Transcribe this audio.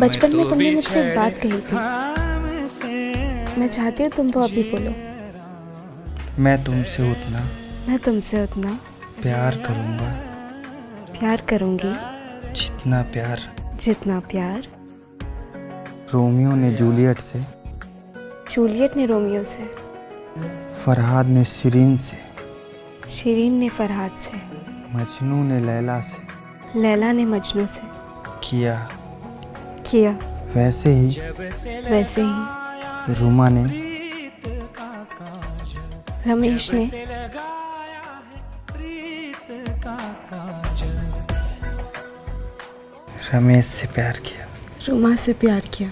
बचपन में तुमने मुझसे एक बात कही थी। मैं चाहती हूँ तुम वो अभी बोलो। मैं तुमसे उतना मैं तुमसे उतना प्यार करूँगा। प्यार करूँगी। जितना प्यार जितना प्यार। रोमियो ने जूलियट से जूलियट ने रोमियो से। फरहाद ने शिरीन से शिरीन ने फरहाद से। मजनू ने लैला से लैला ने मजनू से। किया किया। वैसे ही वैसे ही। रूमा ने रमेश ने रमेश से प्यार किया। रूमा से प्यार किया।